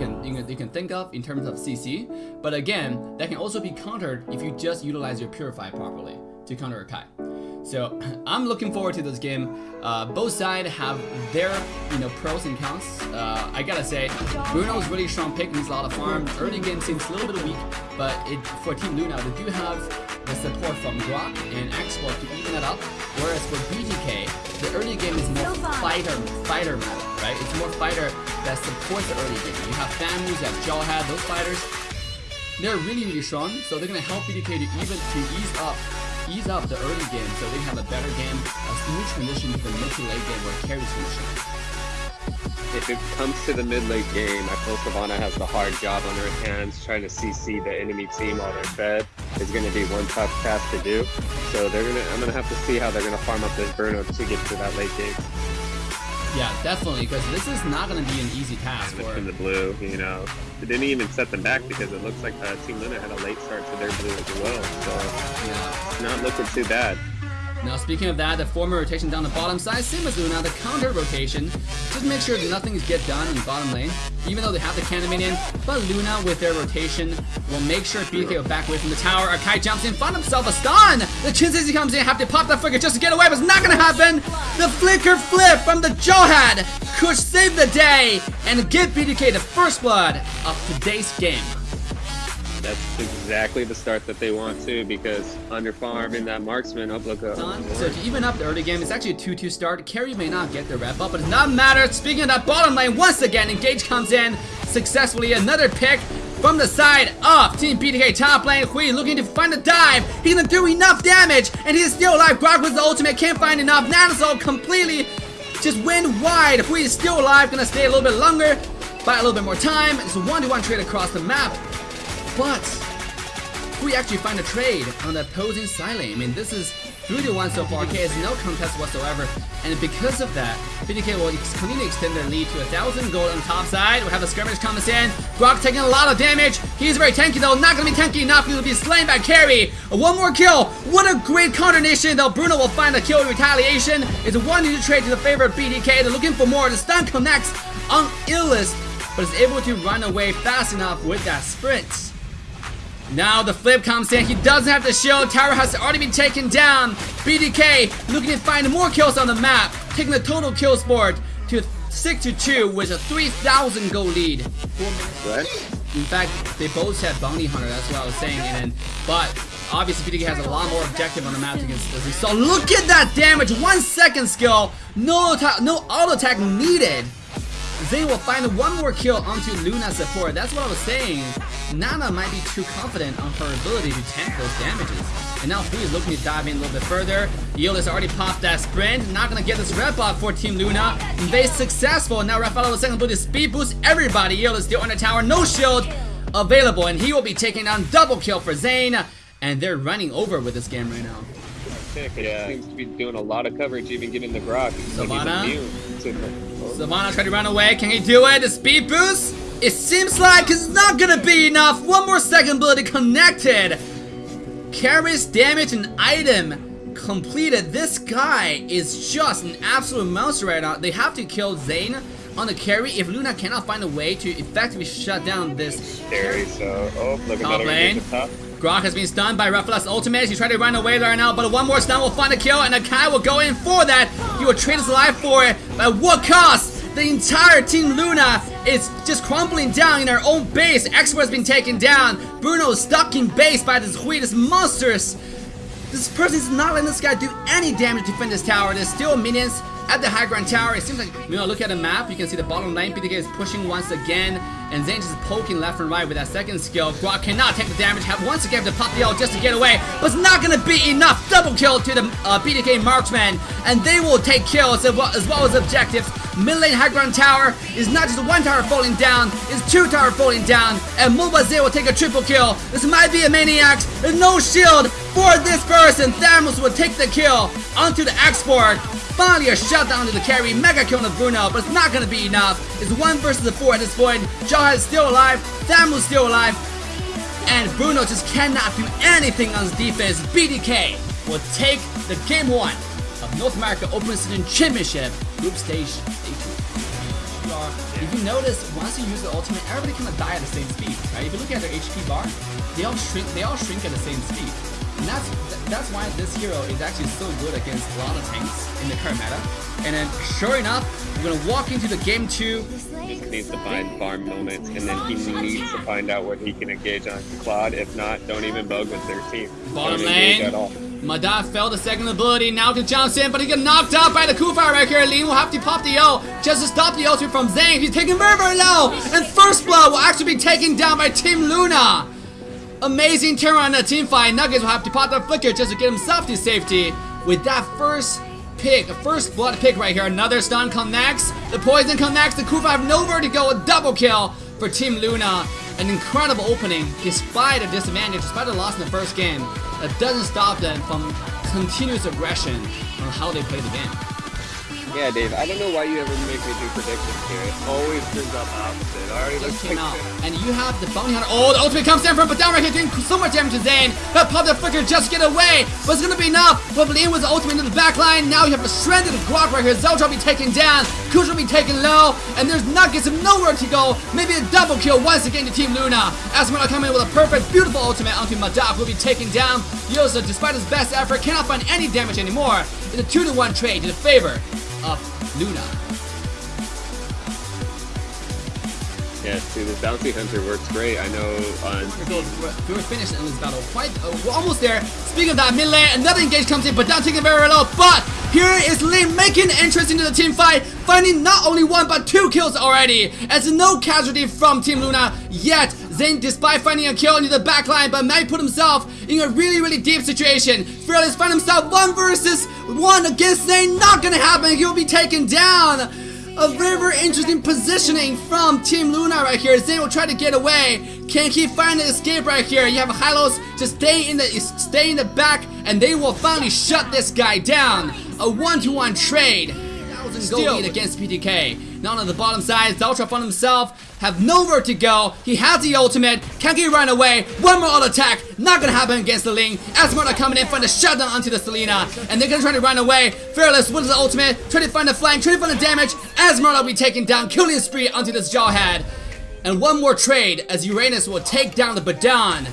can, you can you can think of in terms of CC. But again, that can also be countered if you just utilize your Purify properly to counter a Kai. So I'm looking forward to this game. Uh, both sides have their you know pros and cons. Uh, I gotta say, Bruno's really strong pick, needs a lot of farm. Early game seems a little bit weak, but it, for Team Luna, they do have the support from Grock and Export to even it up. Whereas for BTK, the early game is more fighter fighter meta, right? It's more fighter that supports the early game. You have Famus, you have Jawhead, those fighters, they're really really strong, so they're gonna help BTK to even to ease up ease up the early game so they have a better game, a smooth transition to the mid to late game where carry transition. If it comes to the mid-late game, I feel Savannah has the hard job on her hands trying to CC the enemy team while they're fed. Is going to be one tough task to do. So they're gonna. I'm going to have to see how they're going to farm up this Bruno to get to that late game. Yeah, definitely, because this is not going to be an easy task for in the blue. You know, it didn't even set them back because it looks like uh, Team Luna had a late start to their blue as well. So yeah, not looking too bad. Now speaking of that, the former rotation down the bottom side, same as Luna, the counter rotation, just make sure nothing get done in the bottom lane, even though they have the cannon minion, but Luna with their rotation will make sure BK will back away from the tower, Akai jumps in, find himself a stun! The Chinzezi comes in, have to pop that flicker just to get away, but it's not gonna happen! The flicker flip from the Jawhead! could save the day and give BTK the first blood of today's game. That's exactly the start that they want to because under farm in that marksman up look uh, up. So to even up the early game, it's actually a 2-2 start. Karrie may not get the rep up, but it does not matter. Speaking of that bottom lane, once again, Engage comes in successfully. Another pick from the side of Team BTK top lane. Hui looking to find a dive. He's gonna do enough damage, and he's still alive. Grock with the ultimate, can't find enough. Nanozol completely just went wide. Hui is still alive, gonna stay a little bit longer, buy a little bit more time. It's a one-to-one -one trade across the map. But we actually find a trade on the opposing side. I mean, this is 3 to 1 so far. K has no contest whatsoever. And because of that, BTK will continue to extend their lead to 1,000 gold on top side. We have a skirmish coming in. Grock taking a lot of damage. He's very tanky though. Not going to be tanky enough. He will be slain by Karrie. One more kill. What a great counter though. Bruno will find a kill in retaliation. It's a 1 to trade to the favor of BTK. They're looking for more. The stun connects on Illest, but is able to run away fast enough with that sprint. Now the flip comes in. He doesn't have the shield. Tower has already been taken down. BTK looking to find more kills on the map. Taking the total kill board to 6 to 2 with a 3,000 goal lead. What? In fact, they both had Bounty Hunter. That's what I was saying. And then, but obviously BTK has a lot more objective on the map against this. So look at that damage. One second skill. No, no auto attack needed. Zane will find one more kill onto Luna support. That's what I was saying. Nana might be too confident on her ability to tank those damages. And now Fu is looking to dive in a little bit further. Yield has already popped that sprint. Not gonna get this rep up for Team Luna. They successful. Now Rafael with second ability speed boost everybody. Yield is still on the tower. No shield available. And he will be taking down double kill for Zane. And they're running over with this game right now. Yeah. Seems to be doing a lot of coverage, even getting the Grock. Savannah. Savannah trying to run away. Can he do it? The speed boost? It seems like it's not gonna be enough. One more second ability connected. Carries damage and item completed. This guy is just an absolute monster right now. They have to kill Zane on the carry if Luna cannot find a way to effectively shut down this carry. So, oh, look top lane. Grock has been stunned by Rafaela's ultimate. He tried to run away right now, but one more stun will find a kill, and Akai will go in for that. He will trade his life for it. At what cost? The entire Team Luna is just crumbling down in our own base. Expert has been taken down. Bruno is stuck in base by this Hui, this monsters. This person is not letting this guy do any damage to defend this tower. There's still minions at the high ground tower. It seems like, you know, look at the map. You can see the bottom lane. BTK is pushing once again. And Zane just poking left and right with that second skill. Grock cannot take the damage. Have once again to pop the ult just to get away. But it's not going to be enough. Double kill to the uh, BTK marksman. And they will take kills as well as, well as objectives. Mid lane high ground tower is not just one tower falling down. It's two tower falling down. And Mobazir will take a triple kill. This might be a maniac. There's no shield for this person. Thanos will take the kill onto the export. Finally a shutdown to the carry. Mega kill on Bruno. But it's not going to be enough. It's one versus the four at this point. Is still alive, is still alive, and Bruno just cannot do anything on his defense. BTK will take the game one of North America Open Season Championship Group Stage Stage if you notice, once you use the ultimate, everybody kind of die at the same speed, right? If you look at their HP bar, they all shrink. They all shrink at the same speed, and that's that's why this hero is actually so good against a lot of tanks in the current meta. And then, sure enough, we're gonna walk into the game two. Just needs to find farm moments, and then he needs to find out what he can engage on Claude. If not, don't even bug with 13. Bottom lane. at all. Madaf fell the second ability, now can jump in, but he got knocked out by the Khufra right here. Ling will have to pop the ult just to stop the ultimate from Zane. He's taking very, very low, and First Blood will actually be taken down by Team Luna. Amazing turn on the team fight. Nuggets will have to pop the flicker just to get himself to safety. With that first pick, a first blood pick right here. Another stun connects. The poison connects. The Khufra have nowhere to go. A double kill for Team Luna. An incredible opening despite a disadvantage, despite a loss in the first game. That doesn't stop them from continuous aggression on how they play the game. Yeah, Dave, I don't know why you ever make me do predictions here. It always turns out opposite. Already Just looks came like out. And you have the bounty hunter. Oh, the ultimate comes down from, but down right here doing so much damage to Zane. That pop the flicker just get away. But it's gonna be enough. But Lane was the ultimate into the back line. Now you have a stranded Grock right here. Zelda will be taken down. Kush will be taken low. And there's Nuggets of nowhere to go. Maybe a double kill once again to Team Luna. Asmara coming in with a perfect, beautiful ultimate onto Madaf. Will be taken down. Yosa, despite his best effort, cannot find any damage anymore. It's a 2 to 1 trade in the favor of Luna. Yeah, see, this bounty hunter works great. I know on We're, we're, we're finished in this battle. Quite, uh, we're almost there. Speaking of that, mid lane, another engage comes in, but down taking very low. But here is Ling making an entrance into the team fight, finding not only one but two kills already. As no casualty from Team Luna yet. Zane, despite finding a kill into the backline, but might put himself in a really, really deep situation. Fearless find himself one versus one against Zane. Not gonna happen. He'll be taken down. A very, very interesting positioning from Team Luna right here. Zane will try to get away. Can he find an escape right here? You have Hylos just stay in the stay in the back, and they will finally shut this guy down. A one-to-one trade. Thousand gold lead against PTK. Now on the bottom side, Zeltra found himself have nowhere to go. He has the ultimate. Can he run away? One more auto attack. Not gonna happen against the Ling. Esmeralda coming in, find a shutdown onto the Selena. And they're gonna try to run away. Fearless with the ultimate. Try to find the flank, try to find the damage. Esmeralda will be taken down, killing spree onto this Jawhead. And one more trade as Uranus will take down the Badon.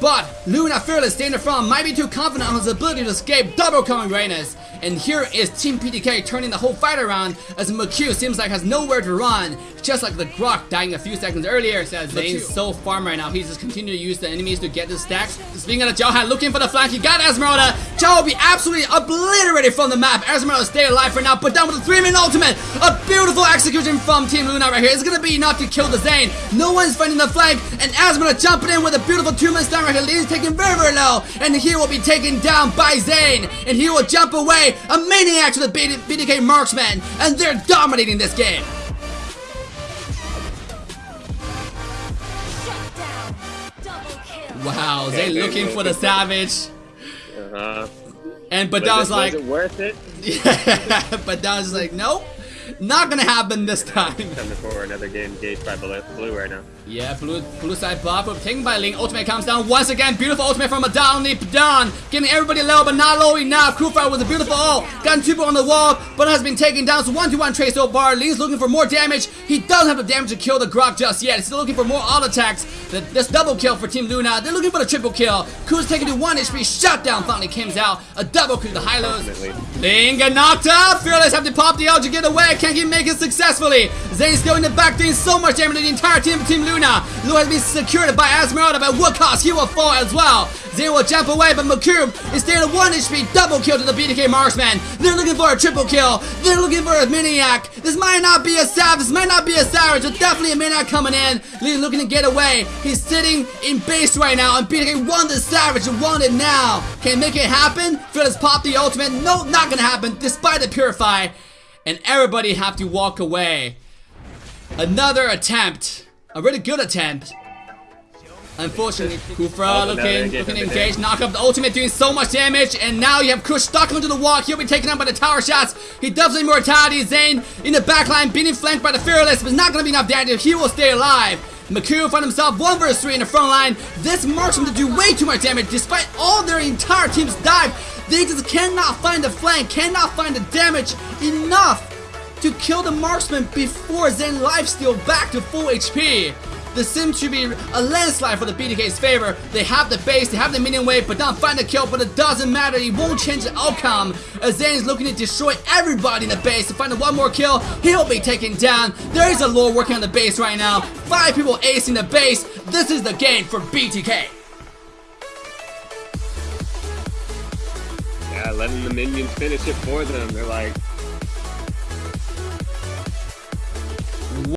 But Luna Fearless staying in front might be too confident on his ability to escape double coming Uranus. And here is Team PDK turning the whole fight around as McHugh seems like has nowhere to run. Just like the Grock dying a few seconds earlier says Zane's so farm right now. He's just continuing to use the enemies to get the stacks. Speaking of Jawhead looking for the flank, he got Esmeralda. Jao will be absolutely obliterated from the map. Esmeralda stay alive for now, but down with a 3 minute ultimate. A beautiful execution from Team Luna right here. It's gonna be enough to kill the Zane. No one's finding the flank, and Esmeralda jumping in with a beautiful 2 minute stun right here. Lee's taken very, very low, and he will be taken down by Zane, and he will jump away. A maniac to the BTK marksman, and they're dominating this game. Shut down. Wow, Okay, they- looking for the savage, uh-huh. and Was, Badon's it, like, was it worth it? yeah, Badon's like, nope, not gonna happen this time. Coming for another game engaged by blue right now. Yeah, blue blue side buff taken by Ling. Ultimate comes down once again. Beautiful ultimate from Adon Padon. Getting everybody low, but not low enough. Khufra with a beautiful ult. Got two on the wall, but has been taken down. So one to one trade so far. Ling's looking for more damage. He doesn't have the damage to kill the Grock just yet. He's still looking for more auto attacks. The, this double kill for Team Luna. They're looking for the triple kill. Kuz taking to one HP. Shutdown finally comes out. A double kill to Hylos. Ling get knocked out. Fearless have to pop the ult to get away. Can he make it successfully? Zane's still in the back doing so much damage to the entire team of Team Luna. Luna has been secured by Esmeralda, but what cost? He will fall as well. They will jump away, but Makub is there at 1 HP. Double kill to the BTK Marksman. They're looking for a triple kill. They're looking for a Maniac. This might not be a Savage. This might not be a Savage, but definitely a Maniac coming in. Lee looking to get away. He's sitting in base right now, and BTK won the Savage and won it now. Can make it happen? Phyllis pop the ultimate. No, not gonna happen, despite the Purify. And everybody have to walk away. Another attempt. A really good attempt. Unfortunately, Khufra Oh, looking, looking engaged, knock up the ultimate, doing so much damage, and now you have Kush stuck onto the wall. He'll be taken out by the tower shots. He does the immortality. Zane in the backline, being flanked by the Fearless, but it's not gonna be enough damage. He will stay alive. Maku find himself 1 vs 3 in the front line. This marks him to do way too much damage despite all their entire team's dive. They just cannot find the flank, cannot find the damage enough to kill the marksman before Zen lifesteal back to full HP. This seems to be a landslide for the BTK's favor. They have the base, they have the minion wave, but not find the kill, but it doesn't matter. It won't change the outcome. As Zen is looking to destroy everybody in the base to find one more kill. He'll be taken down. There is a lore working on the base right now. Five people acing the base. This is the game for BTK. Yeah, letting the minions finish it for them. They're like,